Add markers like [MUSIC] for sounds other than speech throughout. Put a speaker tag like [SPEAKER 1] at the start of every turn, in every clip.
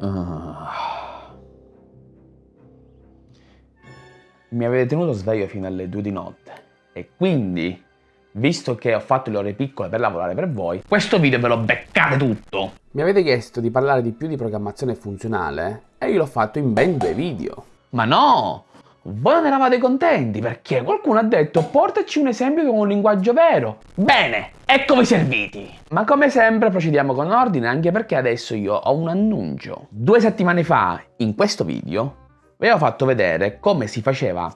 [SPEAKER 1] Uh. Mi avete tenuto sveglio fino alle 2 di notte e quindi, visto che ho fatto le ore piccole per lavorare per voi, questo video ve lo beccate tutto!
[SPEAKER 2] Mi avete chiesto di parlare di più di programmazione funzionale e io l'ho fatto in ben due video.
[SPEAKER 1] Ma no! Voi non eravate contenti perché qualcuno ha detto portaci un esempio con un linguaggio vero. Bene, eccovi serviti! Ma come sempre procediamo con ordine anche perché adesso io ho un annuncio. Due settimane fa, in questo video, vi avevo fatto vedere come si faceva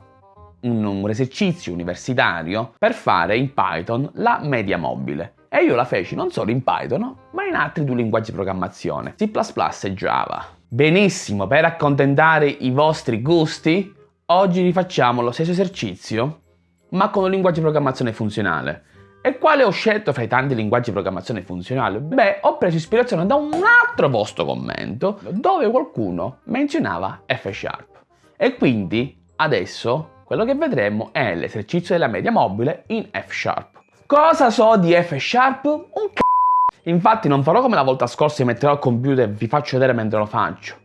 [SPEAKER 1] un, un esercizio universitario per fare in Python la media mobile. E io la feci non solo in Python, ma in altri due linguaggi di programmazione, C++ e Java. Benissimo, per accontentare i vostri gusti, Oggi rifacciamo lo stesso esercizio, ma con un linguaggio di programmazione funzionale. E quale ho scelto fra i tanti linguaggi di programmazione funzionale? Beh, ho preso ispirazione da un altro vostro commento dove qualcuno menzionava F Sharp. E quindi adesso quello che vedremo è l'esercizio della media mobile in F Sharp. Cosa so di F Sharp? Un c***o! Infatti non farò come la volta scorsa mi metterò al computer e vi faccio vedere mentre lo faccio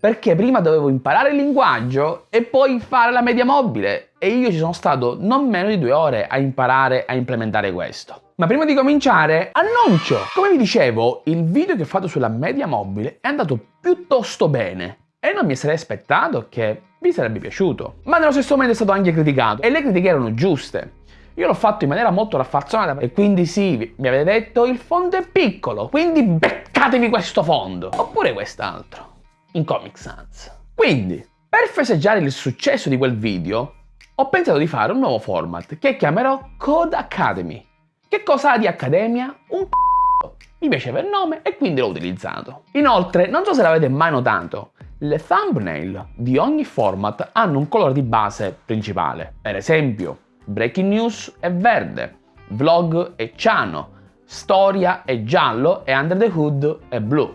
[SPEAKER 1] perché prima dovevo imparare il linguaggio e poi fare la media mobile e io ci sono stato non meno di due ore a imparare a implementare questo. Ma prima di cominciare, annuncio! Come vi dicevo, il video che ho fatto sulla media mobile è andato piuttosto bene e non mi sarei aspettato che vi sarebbe piaciuto. Ma nello stesso momento è stato anche criticato e le critiche erano giuste. Io l'ho fatto in maniera molto raffazzonata e quindi sì, mi avete detto il fondo è piccolo, quindi beccatevi questo fondo, oppure quest'altro in Comic Sans. Quindi, per festeggiare il successo di quel video, ho pensato di fare un nuovo format che chiamerò Code Academy. Che cosa ha di accademia? Un c***o. Mi piaceva il nome e quindi l'ho utilizzato. Inoltre, non so se l'avete mai notato, le thumbnail di ogni format hanno un colore di base principale. Per esempio, Breaking News è verde, Vlog è ciano, Storia è giallo e Under the Hood è blu.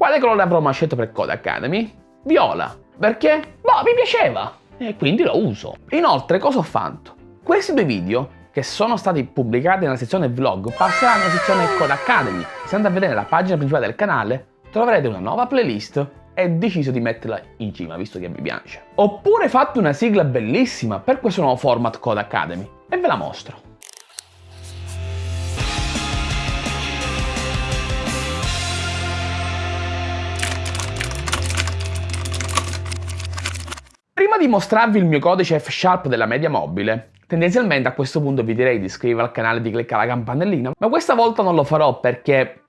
[SPEAKER 1] Quale colore avrò mai scelto per Code Academy? Viola. Perché? Boh, mi piaceva. E quindi lo uso. Inoltre, cosa ho fatto? Questi due video che sono stati pubblicati nella sezione vlog passeranno alla sezione Code Academy. Se andate a vedere la pagina principale del canale troverete una nuova playlist e deciso di metterla in cima visto che vi piace. Oppure fatto una sigla bellissima per questo nuovo format Code Academy e ve la mostro. Prima di mostrarvi il mio codice F-Sharp della media mobile, tendenzialmente a questo punto vi direi di iscrivervi al canale e di cliccare la campanellina, ma questa volta non lo farò perché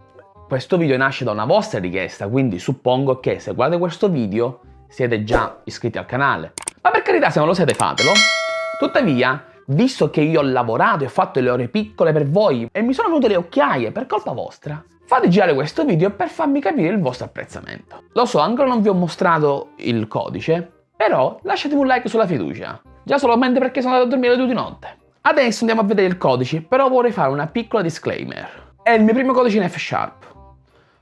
[SPEAKER 1] questo video nasce da una vostra richiesta, quindi suppongo che se guardate questo video siete già iscritti al canale. Ma per carità, se non lo siete fatelo. Tuttavia, visto che io ho lavorato e fatto le ore piccole per voi e mi sono venute le occhiaie per colpa vostra, fate girare questo video per farmi capire il vostro apprezzamento. Lo so, ancora non vi ho mostrato il codice, però lasciatemi un like sulla fiducia, già solamente perché sono andato a dormire alle 2 di notte. Adesso andiamo a vedere il codice, però vorrei fare una piccola disclaimer. È il mio primo codice in F Sharp.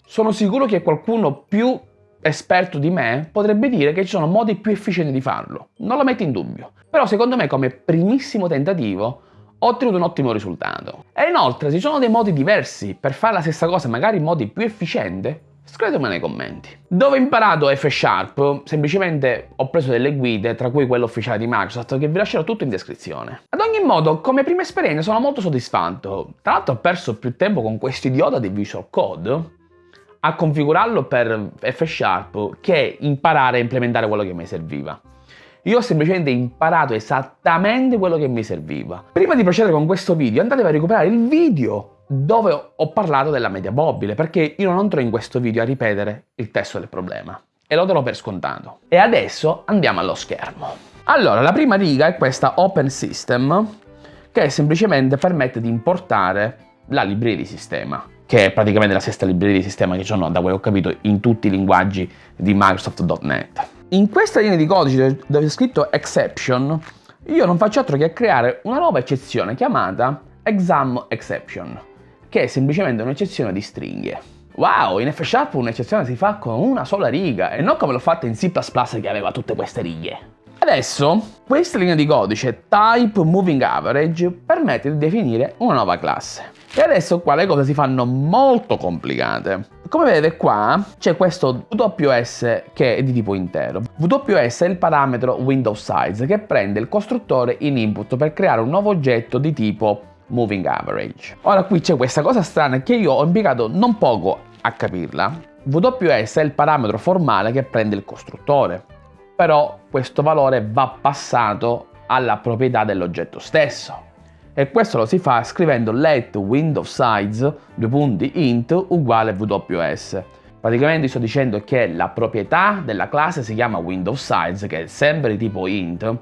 [SPEAKER 1] Sono sicuro che qualcuno più esperto di me potrebbe dire che ci sono modi più efficienti di farlo, non lo metto in dubbio. Però secondo me come primissimo tentativo ho ottenuto un ottimo risultato. E inoltre ci sono dei modi diversi per fare la stessa cosa magari in modi più efficienti Scrivetemelo nei commenti. Dove ho imparato F Sharp? Semplicemente ho preso delle guide, tra cui quella ufficiale di Microsoft, che vi lascerò tutto in descrizione. Ad ogni modo, come prima esperienza sono molto soddisfatto. Tra l'altro ho perso più tempo con questo idiota di Visual Code a configurarlo per F Sharp che imparare a implementare quello che mi serviva. Io ho semplicemente imparato esattamente quello che mi serviva. Prima di procedere con questo video andatevi a recuperare il video dove ho parlato della media mobile, perché io non entro in questo video a ripetere il testo del problema e lo darò per scontato. E adesso andiamo allo schermo. Allora, la prima riga è questa Open System, che semplicemente permette di importare la libreria di sistema, che è praticamente la stessa libreria di sistema che sono, da quello che ho capito, in tutti i linguaggi di Microsoft.NET. In questa linea di codice dove è scritto exception, io non faccio altro che creare una nuova eccezione chiamata exam exception che è semplicemente un'eccezione di stringhe. Wow, in F Sharp un'eccezione si fa con una sola riga e non come l'ho fatta in C++ che aveva tutte queste righe. Adesso questa linea di codice type moving average permette di definire una nuova classe. E adesso qua le cose si fanno molto complicate. Come vedete qua c'è questo WS che è di tipo intero. WS è il parametro window size che prende il costruttore in input per creare un nuovo oggetto di tipo moving average. Ora qui c'è questa cosa strana che io ho impiegato non poco a capirla. WS è il parametro formale che prende il costruttore, però questo valore va passato alla proprietà dell'oggetto stesso e questo lo si fa scrivendo let window size due punti int uguale ws. Praticamente sto dicendo che la proprietà della classe si chiama window size che è sempre di tipo int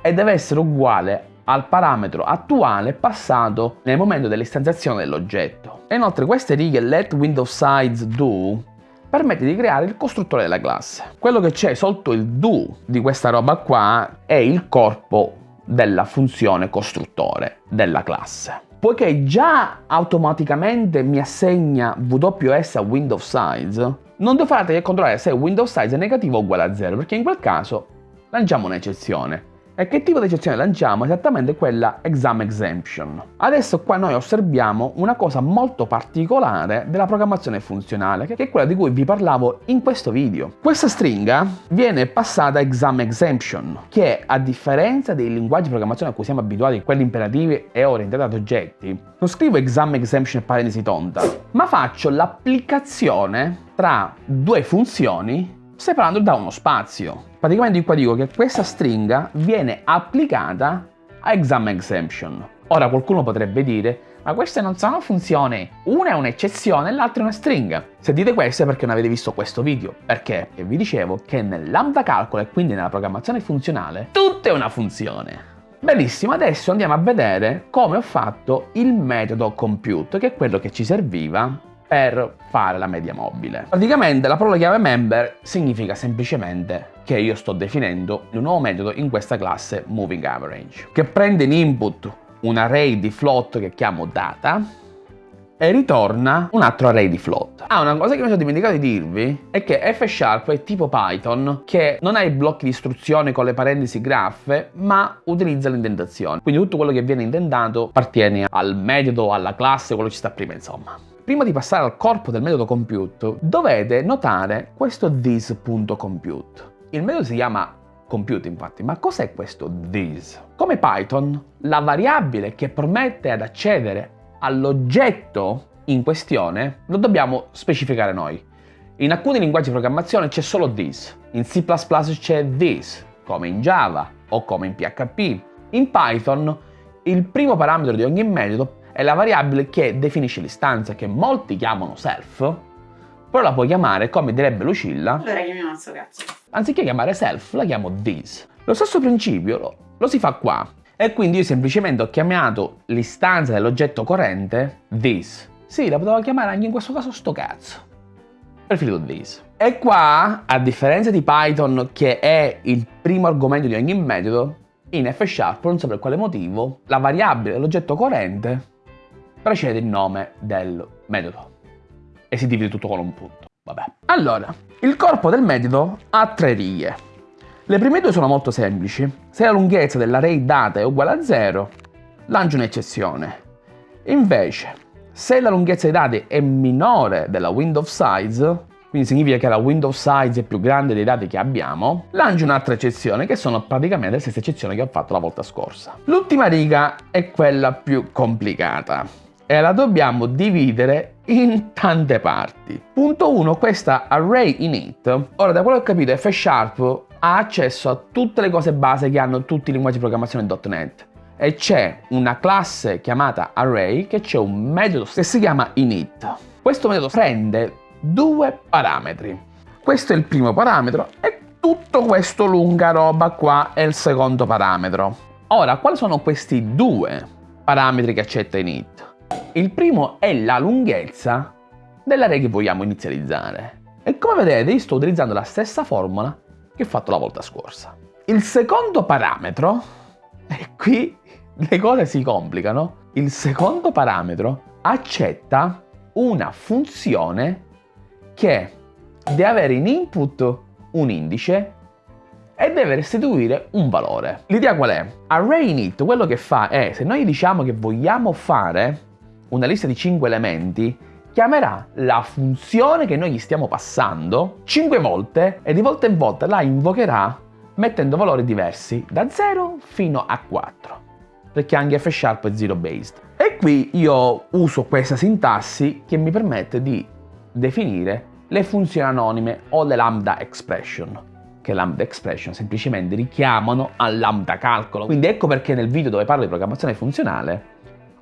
[SPEAKER 1] e deve essere uguale al parametro attuale passato nel momento dell'istanziazione dell'oggetto. E inoltre queste righe let window size do permette di creare il costruttore della classe. Quello che c'è sotto il do di questa roba qua è il corpo della funzione costruttore della classe. Poiché già automaticamente mi assegna WS a Windows Size, non devo fare altro che controllare se Windows Size è negativo o uguale a 0, perché in quel caso lanciamo un'eccezione. E che tipo di eccezione lanciamo? Esattamente quella exam exemption. Adesso qua noi osserviamo una cosa molto particolare della programmazione funzionale, che è quella di cui vi parlavo in questo video. Questa stringa viene passata exam exemption, che a differenza dei linguaggi di programmazione a cui siamo abituati, quelli imperativi e orientati ad oggetti, non scrivo exam exemption parentesi tonda, ma faccio l'applicazione tra due funzioni separando da uno spazio. Praticamente qua dico che questa stringa viene applicata a exam exemption. Ora qualcuno potrebbe dire ma queste non sono funzioni, una è un'eccezione e l'altra è una stringa. Se dite questo è perché non avete visto questo video, perché vi dicevo che nel lambda calcolo e quindi nella programmazione funzionale tutto è una funzione. Benissimo, adesso andiamo a vedere come ho fatto il metodo compute, che è quello che ci serviva per fare la media mobile. Praticamente la parola chiave member significa semplicemente che io sto definendo un nuovo metodo in questa classe moving average, che prende in input un array di float che chiamo data e ritorna un altro array di float. Ah, una cosa che mi sono dimenticato di dirvi è che F Sharp è tipo Python che non ha i blocchi di istruzione con le parentesi graffe, ma utilizza l'indentazione. Quindi tutto quello che viene indentato appartiene al metodo, alla classe, quello che ci sta prima, insomma. Prima di passare al corpo del metodo compute, dovete notare questo this.compute. Il metodo si chiama compute infatti, ma cos'è questo this? Come Python, la variabile che permette ad accedere all'oggetto in questione lo dobbiamo specificare noi. In alcuni linguaggi di programmazione c'è solo this, in C++ c'è this, come in Java o come in PHP. In Python il primo parametro di ogni metodo è la variabile che definisce l'istanza, che molti chiamano self, però la puoi chiamare, come direbbe Lucilla,
[SPEAKER 3] allora chiamiamo sto cazzo.
[SPEAKER 1] Anziché chiamare self, la chiamo this. Lo stesso principio lo, lo si fa qua. E quindi io semplicemente ho chiamato l'istanza dell'oggetto corrente this. Sì, la potevo chiamare anche in questo caso sto cazzo. Preferito this. E qua, a differenza di Python, che è il primo argomento di ogni metodo, in F Sharp, non so per quale motivo, la variabile dell'oggetto corrente precede il nome del metodo e si divide tutto con un punto. Vabbè. Allora, il corpo del metodo ha tre righe. Le prime due sono molto semplici. Se la lunghezza dell'array data è uguale a 0, lancio un'eccezione. Invece, se la lunghezza dei dati è minore della window size, quindi significa che la window size è più grande dei dati che abbiamo, lancio un'altra eccezione che sono praticamente le stesse eccezioni che ho fatto la volta scorsa. L'ultima riga è quella più complicata e la dobbiamo dividere in tante parti. Punto 1, questa array init. Ora, da quello che ho capito, F Sharp ha accesso a tutte le cose base che hanno tutti i linguaggi di programmazione .NET e c'è una classe chiamata array che c'è un metodo che si chiama init. Questo metodo prende due parametri. Questo è il primo parametro e tutto questo lunga roba qua è il secondo parametro. Ora, quali sono questi due parametri che accetta init? Il primo è la lunghezza dell'array che vogliamo inizializzare. E come vedete io sto utilizzando la stessa formula che ho fatto la volta scorsa. Il secondo parametro, [LAUGHS] e qui le cose si complicano, il secondo parametro accetta una funzione che deve avere in input un indice e deve restituire un valore. L'idea qual è? Array init quello che fa è, se noi diciamo che vogliamo fare una lista di 5 elementi, chiamerà la funzione che noi gli stiamo passando 5 volte e di volta in volta la invocherà mettendo valori diversi da 0 fino a 4 perché anche F Sharp è zero based. E qui io uso questa sintassi che mi permette di definire le funzioni anonime o le lambda expression che lambda expression semplicemente richiamano al lambda calcolo. Quindi ecco perché nel video dove parlo di programmazione funzionale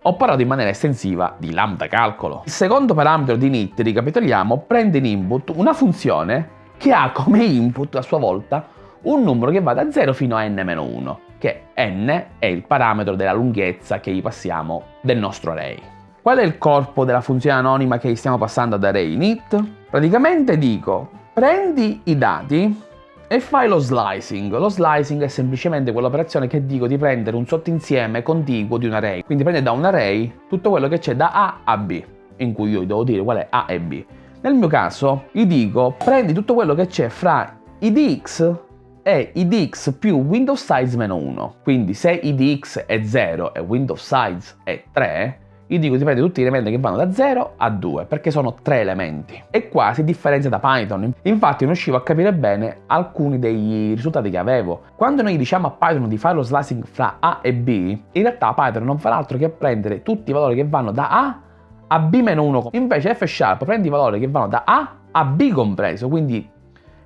[SPEAKER 1] ho parlato in maniera estensiva di lambda calcolo. Il secondo parametro di init, ricapitoliamo, prende in input una funzione che ha come input a sua volta un numero che va da 0 fino a n-1, che n è il parametro della lunghezza che gli passiamo del nostro array. Qual è il corpo della funzione anonima che gli stiamo passando ad array init? Praticamente dico, prendi i dati e fai lo slicing. Lo slicing è semplicemente quell'operazione che dico di prendere un sottoinsieme contiguo di un array. Quindi prende da un array tutto quello che c'è da A a B, in cui io devo dire qual è A e B. Nel mio caso gli dico prendi tutto quello che c'è fra idx e idx più Windows size meno 1. Quindi se idx è 0 e Windows size è 3, io dico di prendere tutti gli elementi che vanno da 0 a 2, perché sono tre elementi. E qua si differenzia da Python. Infatti non riuscivo a capire bene alcuni dei risultati che avevo. Quando noi diciamo a Python di fare lo slicing fra A e B, in realtà Python non fa altro che prendere tutti i valori che vanno da A a B-1. Invece F Sharp prende i valori che vanno da A a B compreso, quindi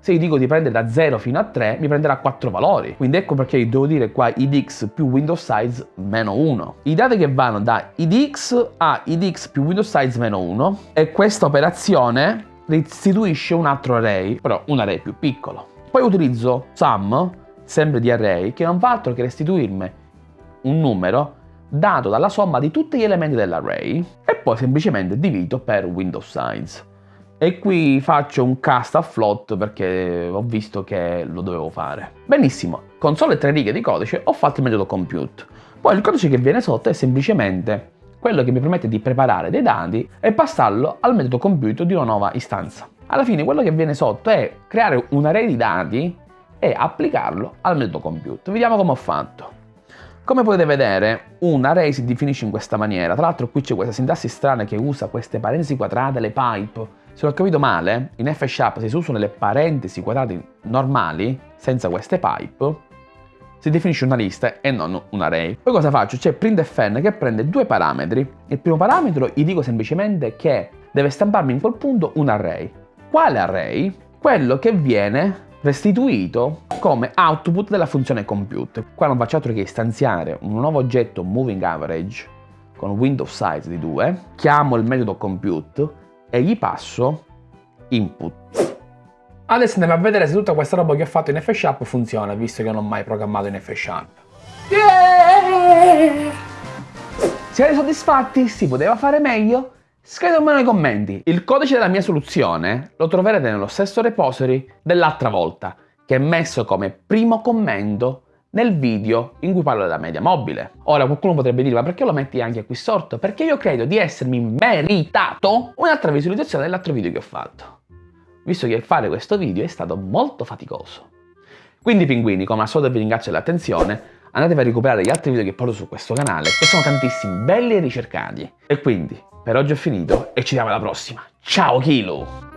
[SPEAKER 1] se io dico di prendere da 0 fino a 3, mi prenderà 4 valori. Quindi ecco perché devo dire qua idx più Windows size meno 1. I dati che vanno da idx a idx più Windows size meno 1 e questa operazione restituisce un altro array, però un array più piccolo. Poi utilizzo sum, sempre di array, che non fa altro che restituirmi un numero dato dalla somma di tutti gli elementi dell'array e poi semplicemente divido per Windows size. E qui faccio un cast a float perché ho visto che lo dovevo fare. Benissimo, con sole tre righe di codice ho fatto il metodo compute. Poi il codice che viene sotto è semplicemente quello che mi permette di preparare dei dati e passarlo al metodo compute di una nuova istanza. Alla fine quello che viene sotto è creare un array di dati e applicarlo al metodo compute. Vediamo come ho fatto. Come potete vedere, un array si definisce in questa maniera. Tra l'altro qui c'è questa sintassi strana che usa queste parentesi quadrate, le pipe, se ho capito male, in F Sharp se si usano le parentesi quadrate normali, senza queste pipe, si definisce una lista e non un array. Poi cosa faccio? C'è printfn che prende due parametri. Il primo parametro gli dico semplicemente che deve stamparmi in quel punto un array. Quale array? Quello che viene restituito come output della funzione compute. Qua non faccio altro che istanziare un nuovo oggetto moving average con Windows size di 2, chiamo il metodo compute e gli passo input. Adesso andiamo a vedere se tutta questa roba che ho fatto in F Sharp funziona, visto che non ho mai programmato in F Sharp. Yeah! Siete soddisfatti? Si poteva fare meglio? Scrivetemelo nei commenti. Il codice della mia soluzione lo troverete nello stesso repository dell'altra volta, che è messo come primo commento nel video in cui parlo della media mobile. Ora qualcuno potrebbe dire ma perché lo metti anche qui sotto? Perché io credo di essermi meritato un'altra visualizzazione dell'altro video che ho fatto. Visto che fare questo video è stato molto faticoso. Quindi pinguini, come al solito vi ringrazio dell'attenzione, andatevi a recuperare gli altri video che porto su questo canale, che sono tantissimi, belli e ricercati. E quindi, per oggi ho finito e ci vediamo alla prossima. Ciao Kilo!